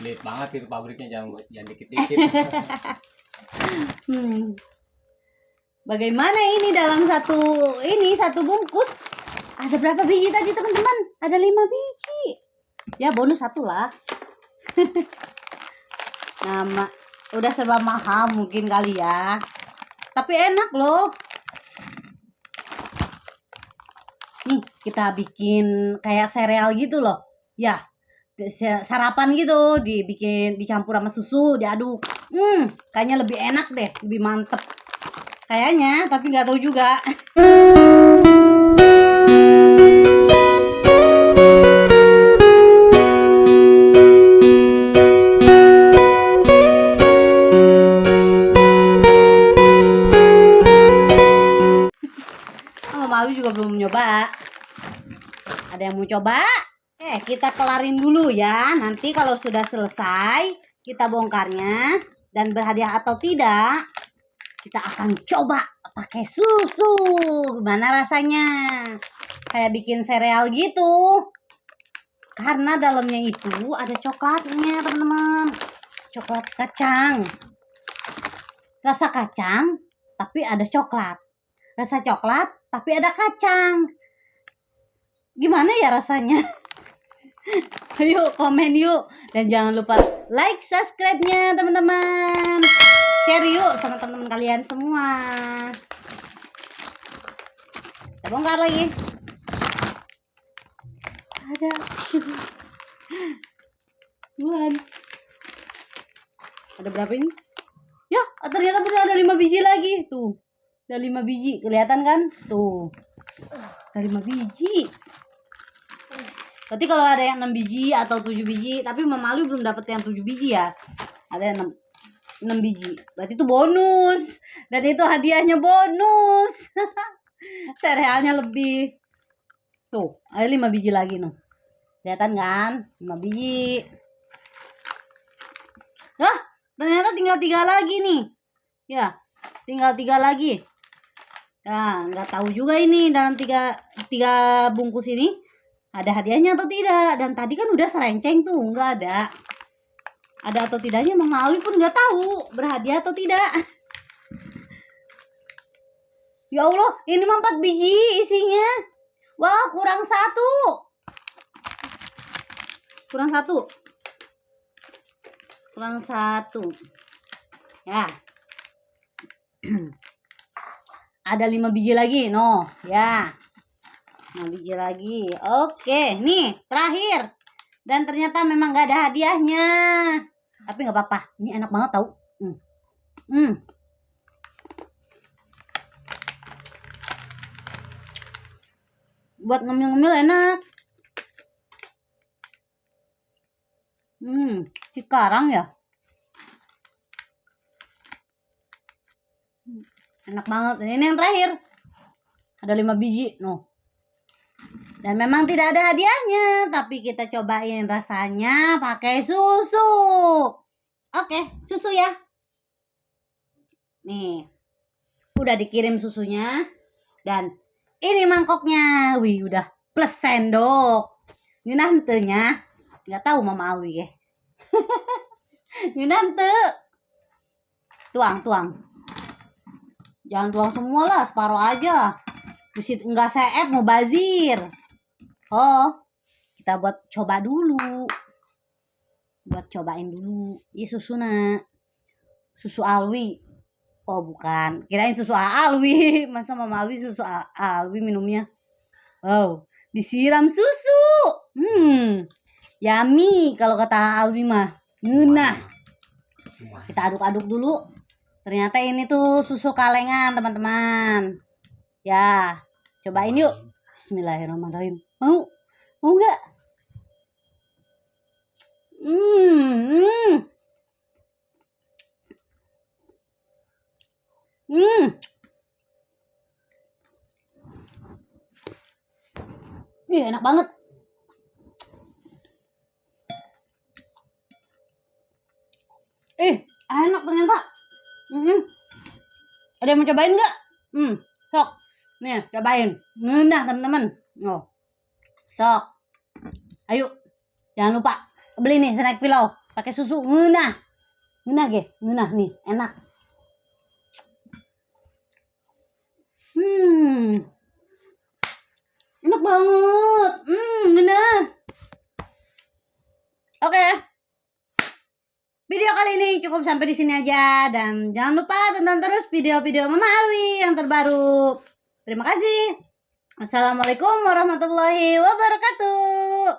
Pelit banget itu pabriknya jangan jangan dikit-dikit. Hmm. Bagaimana ini dalam satu ini satu bungkus? Ada berapa biji tadi teman-teman? Ada lima biji. Ya bonus satu lah. Nama udah serba mahal mungkin kali ya. Tapi enak loh. Nih kita bikin kayak sereal gitu loh. Ya sarapan gitu dibikin dicampur sama susu diaduk. Hmm kayaknya lebih enak deh lebih mantep. Kayaknya tapi nggak tahu juga. Mama Mawi juga belum nyoba. Ada yang mau coba Eh, kita kelarin dulu ya. Nanti kalau sudah selesai, kita bongkarnya dan berhadiah atau tidak, kita akan coba pakai susu. Gimana rasanya? Kayak bikin sereal gitu. Karena dalamnya itu ada coklatnya, teman-teman. Coklat kacang. Rasa kacang, tapi ada coklat. Rasa coklat, tapi ada kacang. Gimana ya rasanya? Ayo komen yuk dan jangan lupa like subscribe-nya teman-teman. Share yuk sama teman-teman kalian semua. Kita bongkar lagi. Ada. Tuhan. Ada berapa ini? Ya, ternyata ada lima biji lagi. Tuh. Ada lima biji. Kelihatan kan? Tuh. Ada lima biji. Berarti kalau ada yang 6 biji atau 7 biji, tapi Mama Alwi belum dapat yang 7 biji ya. Ada yang 6, 6 biji. Berarti itu bonus. Dan itu hadiahnya bonus. Serealnya lebih. Tuh, ada 5 biji lagi nih. Kelihatan kan? 5 biji. Wah, ternyata tinggal tiga lagi nih. Ya, tinggal tiga lagi. Nah, nggak tahu juga ini dalam tiga, tiga bungkus ini ada hadiahnya atau tidak? Dan tadi kan udah serenceng tuh nggak ada. Ada atau tidaknya Mama Alwi pun nggak tahu berhadiah atau tidak. Ya Allah ini mah 4 biji isinya. Wah kurang satu. Kurang satu. Kurang satu. Ya. Ada lima biji lagi no. Ya Nah, biji lagi. Oke, nih terakhir. Dan ternyata memang gak ada hadiahnya. Tapi nggak apa-apa. Ini enak banget tau. Hmm. hmm. Buat ngemil-ngemil enak. Hmm, sekarang ya. Enak banget. Ini yang terakhir. Ada lima biji. No. Dan memang tidak ada hadiahnya, tapi kita cobain rasanya pakai susu. Oke, susu ya. Nih, udah dikirim susunya. Dan ini mangkoknya. Wih, udah plus sendok. Ini nantenya. Nggak tahu Mama Alwi ya. Ini nante. Tuang, tuang. Jangan tuang semua lah, separuh aja. Mesti enggak seep mau bazir. Oh, kita buat coba dulu. Buat cobain dulu. Ini susu nak. Susu Alwi. Oh, bukan. Kirain susu Alwi. Masa Mama Alwi susu Alwi minumnya? Wow, disiram susu. Hmm. Yummy kalau kata Alwi mah. Nah. Kita aduk-aduk dulu. Ternyata ini tuh susu kalengan, teman-teman. Ya, cobain yuk. Bismillahirrahmanirrahim. Mau? Mau nggak? Hmm, hmm. Hmm. Ih, enak banget. Eh, enak ternyata. Hmm. Ada yang mau cobain nggak? Hmm, sok. Nih, cobain. Nah, teman-teman. Oh. Sok. Ayo. Jangan lupa beli nih snack pilau. pakai susu ngeunah ngeunah ge ngeunah nih enak hmm enak banget hmm ngeunah oke Video kali ini cukup sampai di sini aja dan jangan lupa tonton terus video-video Mama Alwi yang terbaru. Terima kasih. Assalamualaikum warahmatullahi wabarakatuh.